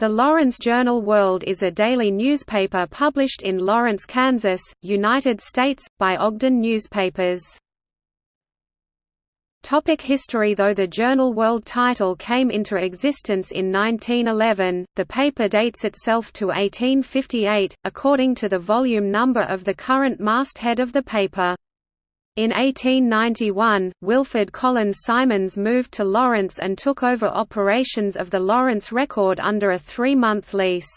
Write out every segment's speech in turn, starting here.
The Lawrence Journal World is a daily newspaper published in Lawrence, Kansas, United States, by Ogden Newspapers. Topic history Though the Journal World title came into existence in 1911, the paper dates itself to 1858, according to the volume number of the current masthead of the paper. In 1891, Wilfred Collins Simons moved to Lawrence and took over operations of the Lawrence Record under a three-month lease.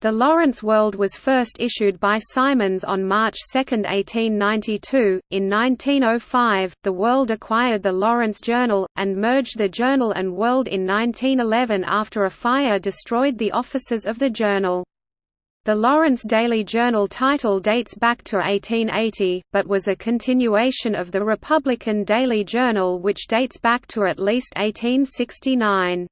The Lawrence World was first issued by Simons on March 2, 1892. In 1905, the World acquired the Lawrence Journal, and merged the Journal and World in 1911 after a fire destroyed the offices of the Journal. The Lawrence Daily Journal title dates back to 1880, but was a continuation of the Republican Daily Journal which dates back to at least 1869.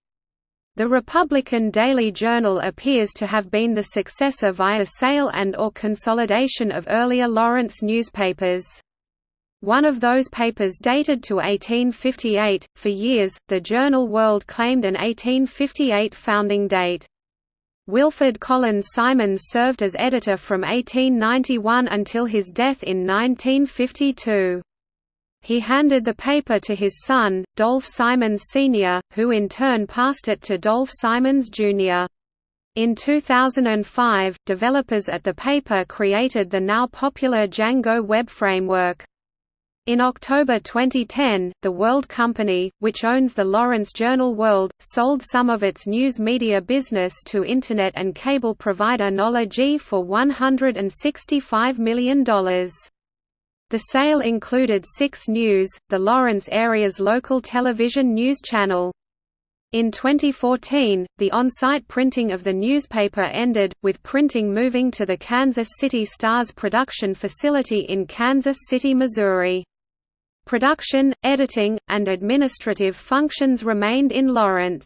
The Republican Daily Journal appears to have been the successor via sale and or consolidation of earlier Lawrence newspapers. One of those papers dated to 1858. For years, the Journal World claimed an 1858 founding date. Wilfred Collins Simons served as editor from 1891 until his death in 1952. He handed the paper to his son, Dolph Simons Sr., who in turn passed it to Dolph Simons Jr. In 2005, developers at the paper created the now popular Django web framework. In October 2010, the World Company, which owns the Lawrence Journal World, sold some of its news media business to Internet and cable provider Knology for $165 million. The sale included Six News, the Lawrence area's local television news channel. In 2014, the on-site printing of the newspaper ended, with printing moving to the Kansas City Star's production facility in Kansas City, Missouri. Production, editing, and administrative functions remained in Lawrence.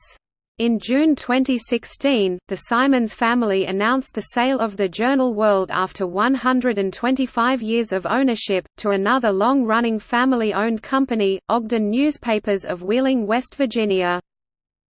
In June 2016, the Simons family announced the sale of the Journal World after 125 years of ownership, to another long-running family-owned company, Ogden Newspapers of Wheeling, West Virginia.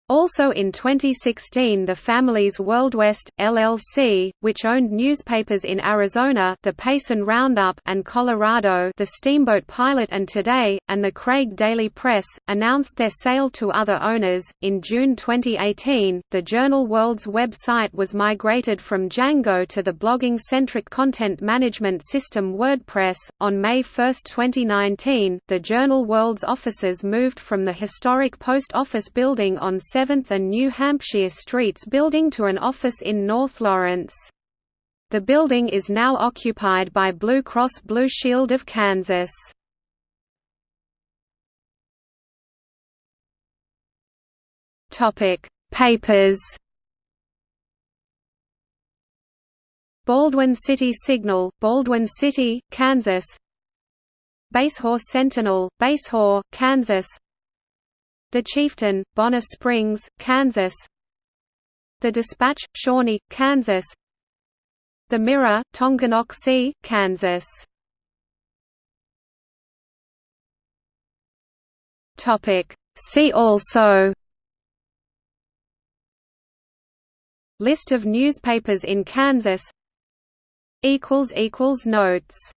Also in 2016 the family's WorldWest, LLC, which owned newspapers in Arizona the Payson Roundup and Colorado the Steamboat Pilot and Today, and the Craig Daily Press, announced their sale to other owners. In June 2018, the Journal World's website was migrated from Django to the blogging-centric content management system WordPress. On May 1, 2019, the Journal World's offices moved from the historic post office building on 7th and New Hampshire Streets building to an office in North Lawrence. The building is now occupied by Blue Cross Blue Shield of Kansas. Papers. Baldwin City Signal, Baldwin City, Kansas. Basehor Sentinel, Basehor, Kansas. The Chieftain, Bonner Springs, Kansas. The Dispatch, Shawnee, Kansas. The Mirror, Tonganoxie, Kansas. See also. List of newspapers in Kansas. Notes